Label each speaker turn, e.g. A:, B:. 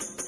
A: you